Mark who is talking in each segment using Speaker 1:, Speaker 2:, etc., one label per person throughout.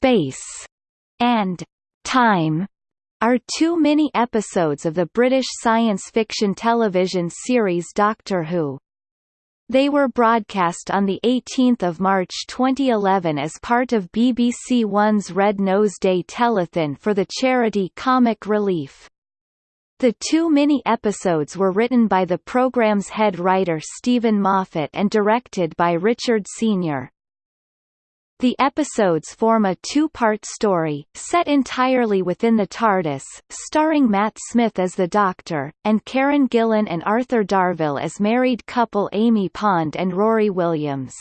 Speaker 1: Space, and Time are two mini-episodes of the British science fiction television series Doctor Who. They were broadcast on 18 March 2011 as part of BBC One's Red Nose Day telethon for the charity Comic Relief. The two mini-episodes were written by the programme's head writer Steven Moffat and directed by Richard Senior. The episodes form a two-part story, set entirely within the TARDIS, starring Matt Smith as the Doctor, and Karen Gillan and Arthur Darvill as married couple Amy Pond and Rory Williams.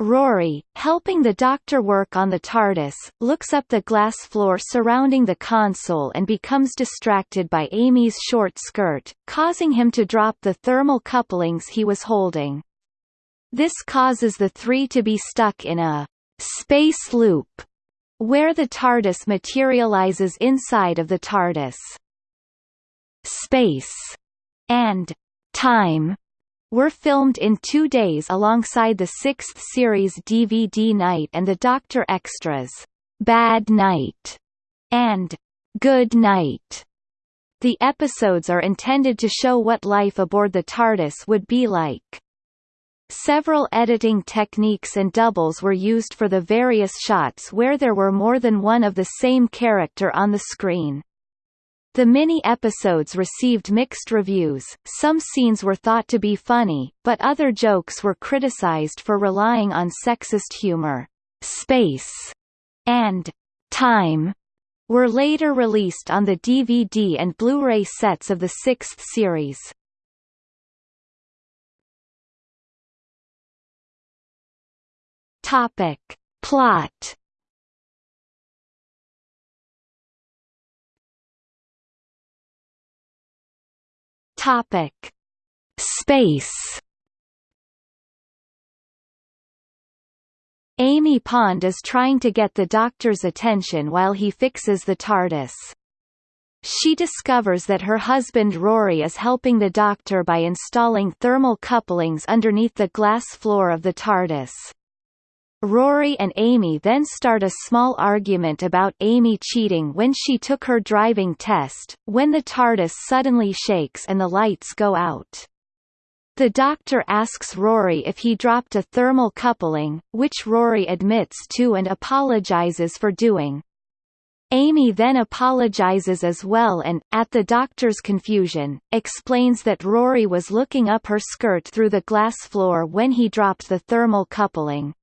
Speaker 1: Rory, helping the Doctor work on the TARDIS, looks up the glass floor surrounding the console and becomes distracted by Amy's short skirt, causing him to drop the thermal couplings he was holding. This causes the three to be stuck in a space loop, where the TARDIS materializes inside of the TARDIS. Space and time were filmed in two days alongside the sixth series DVD night and the Doctor Extras, Bad Night, and Good Night. The episodes are intended to show what life aboard the TARDIS would be like. Several editing techniques and doubles were used for the various shots where there were more than one of the same character on the screen. The mini-episodes received mixed reviews, some scenes were thought to be funny, but other jokes were criticized for relying on sexist humor. Space and Time were later released on the DVD and Blu-ray sets of the sixth series. Topic. Plot Topic: Space. Amy Pond is trying to get the Doctor's attention while he fixes the TARDIS. She discovers that her husband Rory is helping the Doctor by installing thermal couplings underneath the glass floor of the TARDIS. Rory and Amy then start a small argument about Amy cheating when she took her driving test, when the TARDIS suddenly shakes and the lights go out. The doctor asks Rory if he dropped a thermal coupling, which Rory admits to and apologizes for doing. Amy then apologizes as well and, at the doctor's confusion, explains that Rory was looking up her skirt through the glass floor when he dropped the thermal coupling.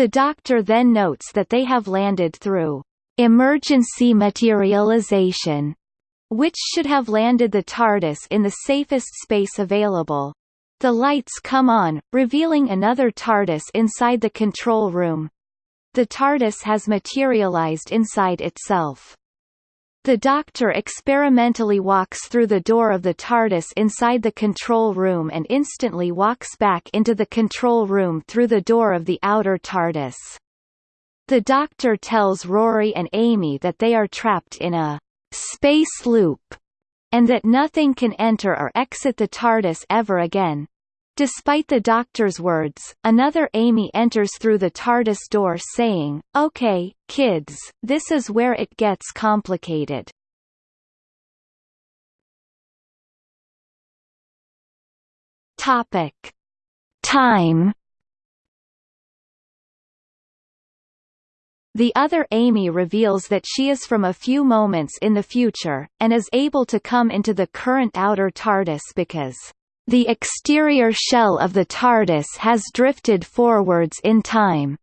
Speaker 1: The Doctor then notes that they have landed through emergency materialization, which should have landed the TARDIS in the safest space available. The lights come on, revealing another TARDIS inside the control room. The TARDIS has materialized inside itself. The Doctor experimentally walks through the door of the TARDIS inside the control room and instantly walks back into the control room through the door of the outer TARDIS. The Doctor tells Rory and Amy that they are trapped in a space loop and that nothing can enter or exit the TARDIS ever again. Despite the doctor's words, another Amy enters through the TARDIS door saying, Okay, kids, this is where it gets complicated. Topic. Time The other Amy reveals that she is from a few moments in the future, and is able to come into the current outer TARDIS because the exterior shell of the TARDIS has drifted forwards in time.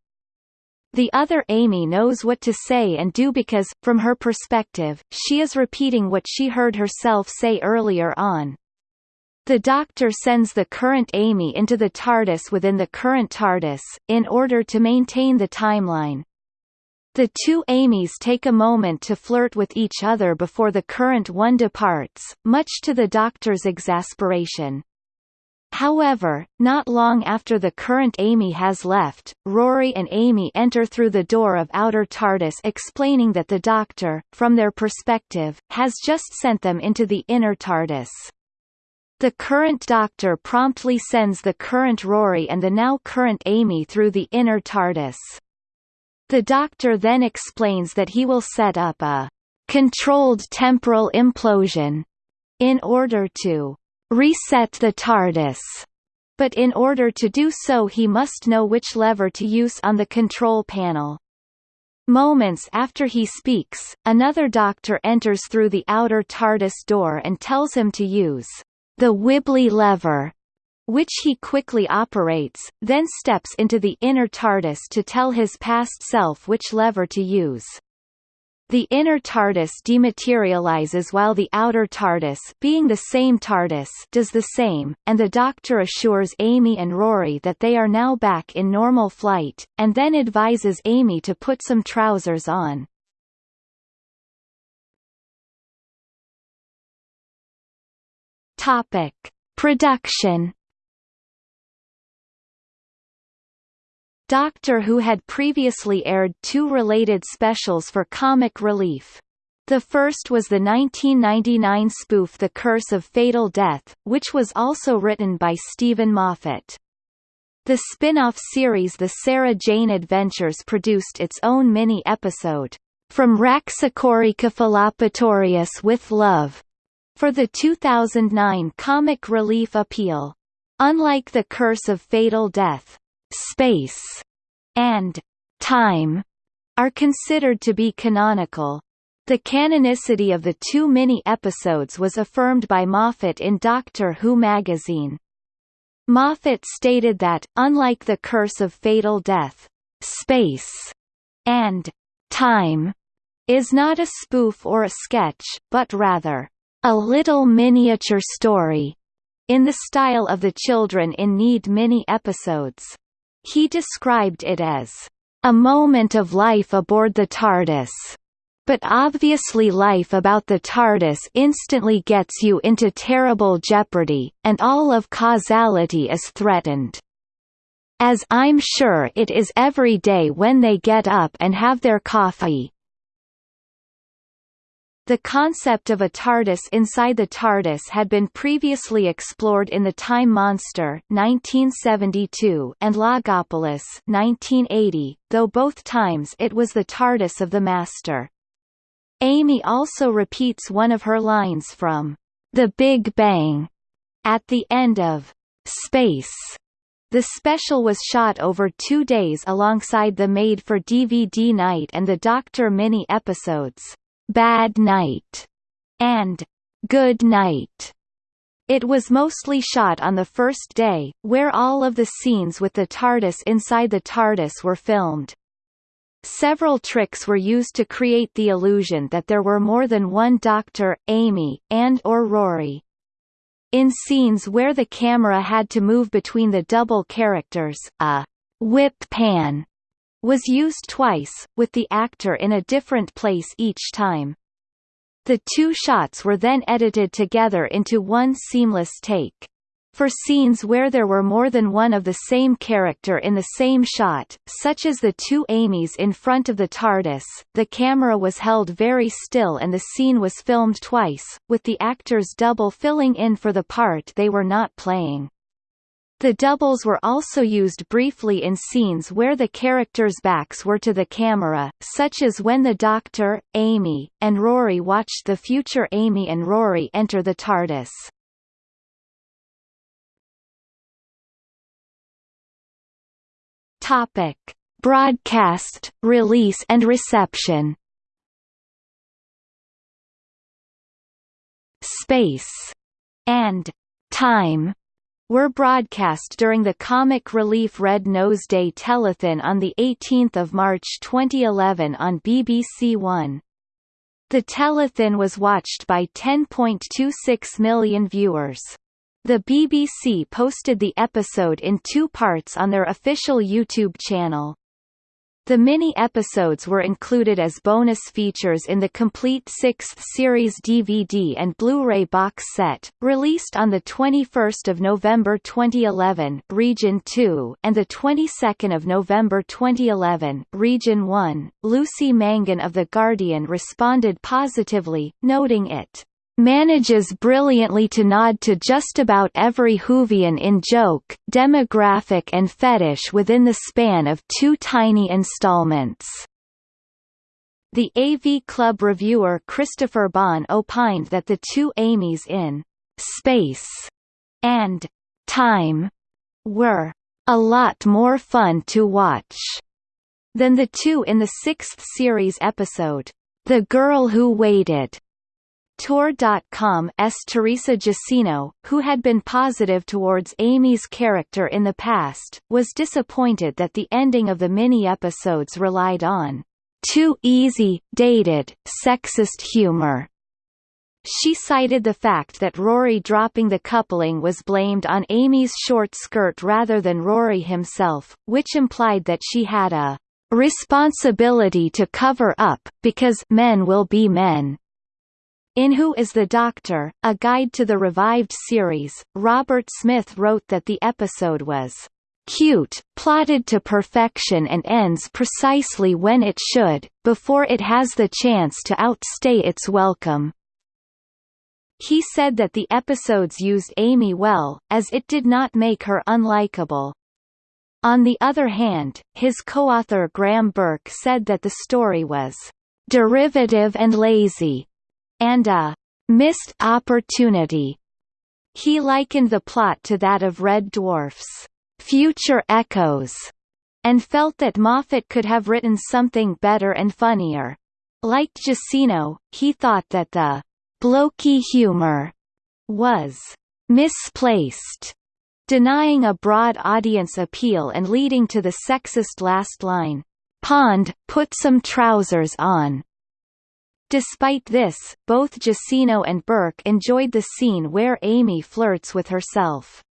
Speaker 1: The other Amy knows what to say and do because, from her perspective, she is repeating what she heard herself say earlier on. The Doctor sends the current Amy into the TARDIS within the current TARDIS, in order to maintain the timeline. The two Amys take a moment to flirt with each other before the current one departs, much to the Doctor's exasperation. However, not long after the current Amy has left, Rory and Amy enter through the door of outer TARDIS explaining that the Doctor, from their perspective, has just sent them into the inner TARDIS. The current Doctor promptly sends the current Rory and the now current Amy through the inner TARDIS. The Doctor then explains that he will set up a controlled temporal implosion in order to reset the TARDIS. But in order to do so he must know which lever to use on the control panel. Moments after he speaks, another doctor enters through the outer TARDIS door and tells him to use the Wibbly lever, which he quickly operates, then steps into the inner TARDIS to tell his past self which lever to use. The inner TARDIS dematerializes while the outer TARDIS being the same TARDIS does the same, and the Doctor assures Amy and Rory that they are now back in normal flight, and then advises Amy to put some trousers on. Topic. Production Doctor Who had previously aired two related specials for comic relief. The first was the 1999 spoof The Curse of Fatal Death, which was also written by Steven Moffat. The spin-off series The Sarah Jane Adventures produced its own mini-episode, From Raxacoricofallapatorius with Love, for the 2009 comic relief appeal. Unlike The Curse of Fatal Death, space, and time are considered to be canonical. The canonicity of the two mini-episodes was affirmed by Moffat in Doctor Who magazine. Moffat stated that, unlike The Curse of Fatal Death, space and time is not a spoof or a sketch, but rather, a little miniature story, in the style of the Children in Need mini-episodes. He described it as a moment of life aboard the TARDIS. But obviously life about the TARDIS instantly gets you into terrible jeopardy, and all of causality is threatened. As I'm sure it is every day when they get up and have their coffee, the concept of a TARDIS inside the TARDIS had been previously explored in The Time Monster 1972 and Logopolis 1980, though both times it was the TARDIS of the Master. Amy also repeats one of her lines from The Big Bang at the end of Space. The special was shot over two days alongside the made-for-DVD Night and the Doctor mini episodes. Bad Night and Good Night. It was mostly shot on the first day, where all of the scenes with the TARDIS inside the TARDIS were filmed. Several tricks were used to create the illusion that there were more than one Doctor, Amy, and or Rory. In scenes where the camera had to move between the double characters, a whip pan was used twice, with the actor in a different place each time. The two shots were then edited together into one seamless take. For scenes where there were more than one of the same character in the same shot, such as the two Amys in front of the TARDIS, the camera was held very still and the scene was filmed twice, with the actors double filling in for the part they were not playing. The doubles were also used briefly in scenes where the characters' backs were to the camera, such as when the Doctor, Amy, and Rory watched the future Amy and Rory enter the TARDIS. Topic: Broadcast, release and reception. Space and time were broadcast during the comic relief Red Nose Day telethon on 18 March 2011 on BBC One. The telethon was watched by 10.26 million viewers. The BBC posted the episode in two parts on their official YouTube channel. The mini-episodes were included as bonus features in the complete sixth series DVD and Blu-ray box set, released on 21 November 2011 Region 2 and 22 November 2011 Region 1. Lucy Mangan of The Guardian responded positively, noting it manages brilliantly to nod to just about every Whovian in joke, demographic and fetish within the span of two tiny installments. The AV Club reviewer Christopher Bahn opined that the two Amys in «space» and «time» were «a lot more fun to watch» than the two in the sixth series episode, The Girl Who Waited. Tor.com's Teresa Jusino, who had been positive towards Amy's character in the past, was disappointed that the ending of the mini-episodes relied on too easy, dated, sexist humor. She cited the fact that Rory dropping the coupling was blamed on Amy's short skirt rather than Rory himself, which implied that she had a responsibility to cover up, because men will be men. In Who is the Doctor? A Guide to the Revived Series, Robert Smith wrote that the episode was cute, plotted to perfection and ends precisely when it should, before it has the chance to outstay its welcome. He said that the episodes used Amy well, as it did not make her unlikable. On the other hand, his co-author Graeme Burk said that the story was derivative and lazy, and a missed opportunity. He likened the plot to that of Red Dwarf's Future Echoes, and felt that Moffat could have written something better and funnier. Like Jusino, he thought that the blokey humor was misplaced, denying a broad audience appeal and leading to the sexist last line, Pond, put some trousers on. Despite this, both Jusino and Burk enjoyed the scene where Amy flirts with herself.